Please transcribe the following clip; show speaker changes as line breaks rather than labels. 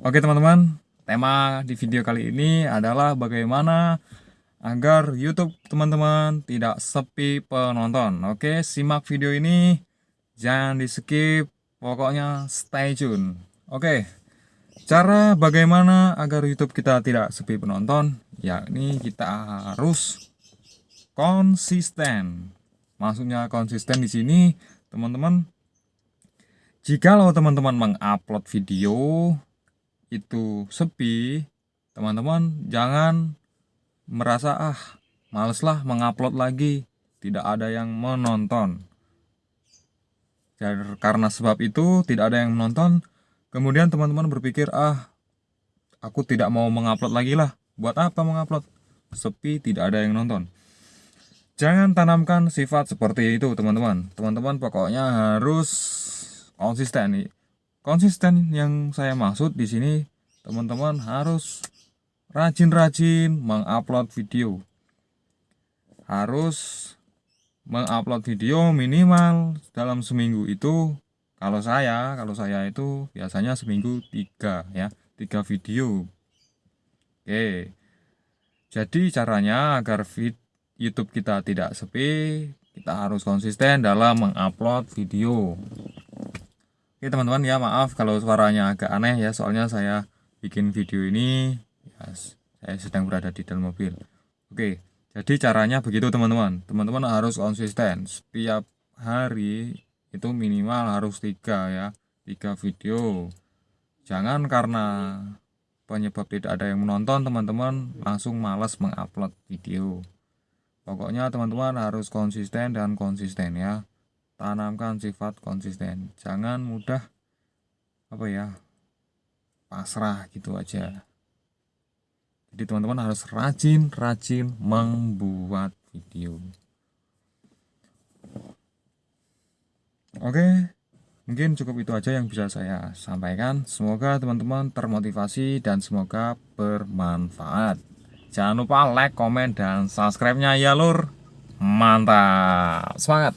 Oke teman-teman, tema di video kali ini adalah bagaimana agar YouTube teman-teman tidak sepi penonton. Oke, simak video ini, jangan di skip, pokoknya stay tune. Oke, cara bagaimana agar YouTube kita tidak sepi penonton, yakni kita harus konsisten. Maksudnya konsisten di sini, teman-teman. Jikalau teman-teman mengupload video itu sepi, teman-teman jangan merasa ah males lah mengupload lagi, tidak ada yang menonton. Dan karena sebab itu tidak ada yang menonton, kemudian teman-teman berpikir ah aku tidak mau mengupload lagi lah, buat apa mengupload? Sepi tidak ada yang nonton. Jangan tanamkan sifat seperti itu teman-teman. Teman-teman pokoknya harus konsisten nih konsisten yang saya maksud di sini teman-teman harus rajin-rajin mengupload video. Harus mengupload video minimal dalam seminggu itu. Kalau saya kalau saya itu biasanya seminggu tiga ya tiga video. Oke. Jadi caranya agar feed YouTube kita tidak sepi kita harus konsisten dalam mengupload video Oke teman-teman ya maaf kalau suaranya agak aneh ya soalnya saya bikin video ini ya, saya sedang berada di dalam mobil. Oke jadi caranya begitu teman-teman. Teman-teman harus konsisten. Setiap hari itu minimal harus tiga ya tiga video. Jangan karena penyebab tidak ada yang menonton teman-teman langsung malas mengupload video. Pokoknya teman-teman harus konsisten dan konsisten ya tanamkan sifat konsisten. Jangan mudah apa ya pasrah gitu aja. Jadi teman-teman harus rajin-rajin membuat video. Oke mungkin cukup itu aja yang bisa saya sampaikan. Semoga teman-teman termotivasi dan semoga bermanfaat. Jangan lupa like, komen, dan subscribe nya ya lur. Mantap. Semangat